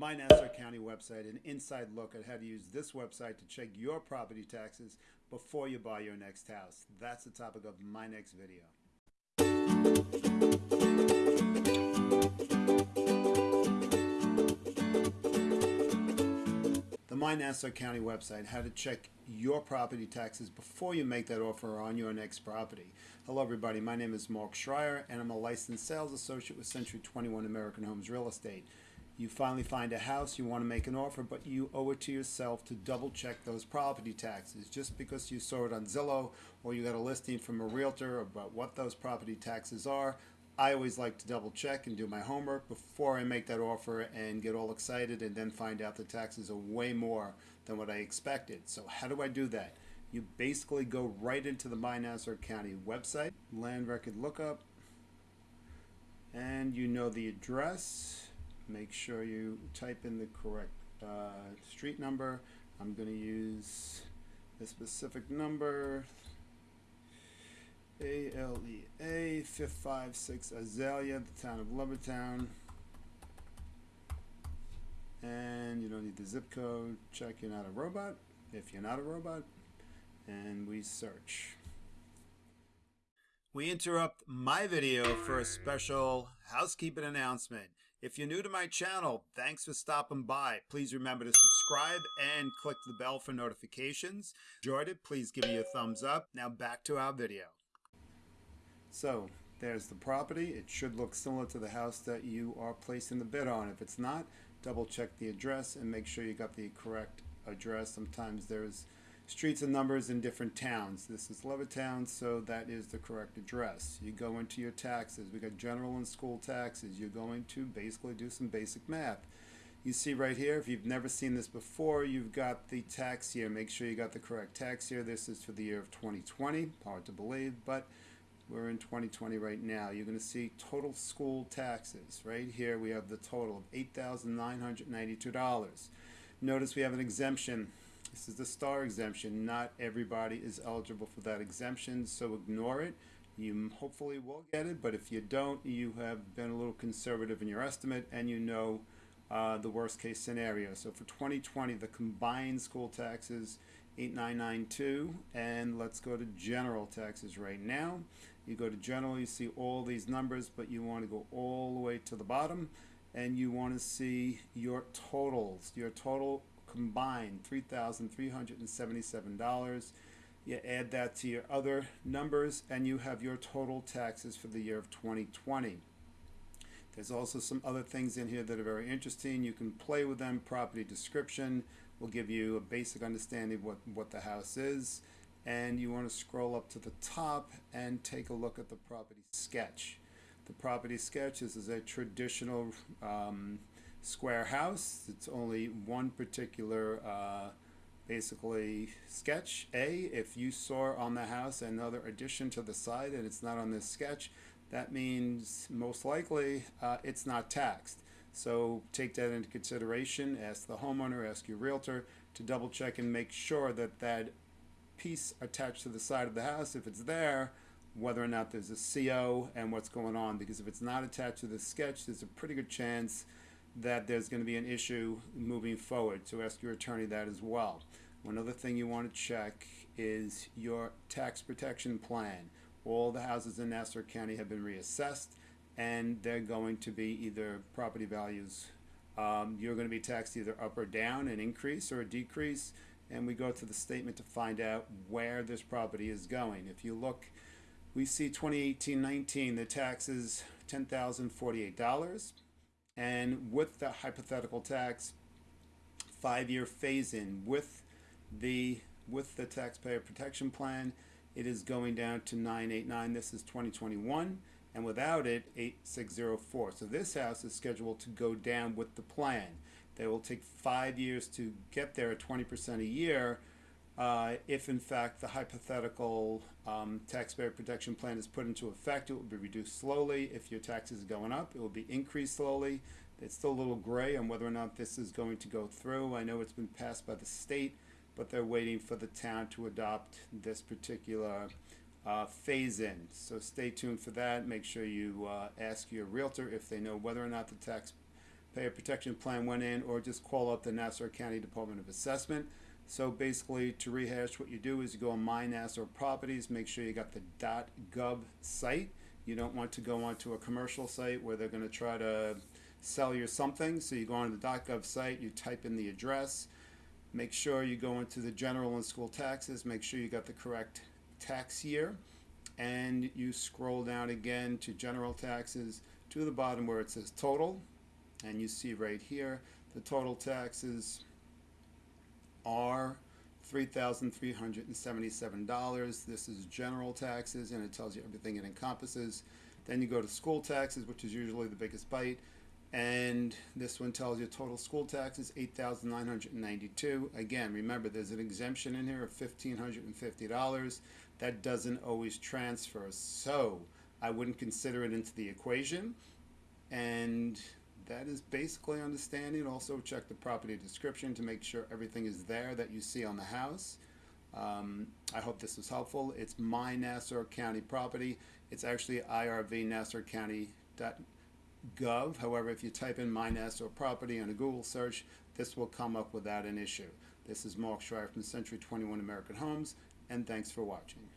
My Nassau County website, an inside look at how to use this website to check your property taxes before you buy your next house. That's the topic of my next video. The My Nassau County website, how to check your property taxes before you make that offer on your next property. Hello everybody, my name is Mark Schreier and I'm a licensed sales associate with Century 21 American Homes Real Estate you finally find a house, you want to make an offer, but you owe it to yourself to double check those property taxes. Just because you saw it on Zillow or you got a listing from a realtor about what those property taxes are, I always like to double check and do my homework before I make that offer and get all excited and then find out the taxes are way more than what I expected. So how do I do that? You basically go right into the My Nassau County website, land record lookup, and you know the address make sure you type in the correct uh, street number. I'm going to use a specific number, ALEA 556 Azalea, the town of Levittown. And you don't need the zip code. Check you're not a robot, if you're not a robot. And we search. We interrupt my video for a special housekeeping announcement. If you're new to my channel, thanks for stopping by. Please remember to subscribe and click the bell for notifications. Enjoyed it, please give me a thumbs up. Now back to our video. So, there's the property. It should look similar to the house that you are placing the bid on. If it's not, double check the address and make sure you got the correct address. Sometimes there's streets and numbers in different towns. This is Levittown, so that is the correct address. You go into your taxes. We got general and school taxes. You're going to basically do some basic math. You see right here, if you've never seen this before, you've got the tax year. Make sure you got the correct tax year. This is for the year of 2020. Hard to believe, but we're in 2020 right now. You're going to see total school taxes. Right here, we have the total of $8,992. Notice we have an exemption this is the star exemption. Not everybody is eligible for that exemption, so ignore it. You hopefully will get it, but if you don't, you have been a little conservative in your estimate and you know uh, the worst case scenario. So for 2020, the combined school taxes 8992 and let's go to general taxes right now. You go to general, you see all these numbers, but you want to go all the way to the bottom and you want to see your totals, your total combined $3,377. You add that to your other numbers and you have your total taxes for the year of 2020. There's also some other things in here that are very interesting. You can play with them. Property description will give you a basic understanding of what, what the house is. And you want to scroll up to the top and take a look at the property sketch. The property sketch is, is a traditional um, square house. It's only one particular uh, basically sketch. A, if you saw on the house another addition to the side and it's not on this sketch, that means most likely uh, it's not taxed. So take that into consideration. Ask the homeowner, ask your realtor to double check and make sure that that piece attached to the side of the house, if it's there, whether or not there's a CO and what's going on. Because if it's not attached to the sketch, there's a pretty good chance that there's going to be an issue moving forward. So ask your attorney that as well. One other thing you want to check is your tax protection plan. All the houses in Nassau County have been reassessed and they're going to be either property values. Um, you're going to be taxed either up or down, an increase or a decrease. And we go to the statement to find out where this property is going. If you look, we see 2018-19, the taxes $10,048 and with the hypothetical tax five-year phase-in with the with the taxpayer protection plan it is going down to 989 this is 2021 and without it 8604 so this house is scheduled to go down with the plan. They will take five years to get there at 20% a year uh, if in fact the hypothetical um, taxpayer protection plan is put into effect, it will be reduced slowly. If your taxes are going up, it will be increased slowly. It's still a little gray on whether or not this is going to go through. I know it's been passed by the state, but they're waiting for the town to adopt this particular uh, phase in. So stay tuned for that. Make sure you uh, ask your realtor if they know whether or not the tax payer protection plan went in, or just call up the Nassau County Department of Assessment. So basically, to rehash, what you do is you go on My Nassau Properties, make sure you got the .gov site. You don't want to go onto a commercial site where they're going to try to sell you something. So you go on the .gov site, you type in the address, make sure you go into the general and school taxes, make sure you got the correct tax year, and you scroll down again to general taxes to the bottom where it says total, and you see right here the total taxes are $3,377. This is general taxes and it tells you everything it encompasses. Then you go to school taxes, which is usually the biggest bite. And this one tells you total school taxes, 8,992. Again, remember there's an exemption in here of $1,550. That doesn't always transfer. So I wouldn't consider it into the equation. And that is basically understanding. Also check the property description to make sure everything is there that you see on the house. Um, I hope this was helpful. It's my Nassau County property. It's actually irvnassaucounty.gov. However, if you type in my Nassau property on a Google search, this will come up without an issue. This is Mark Schreier from Century 21 American Homes, and thanks for watching.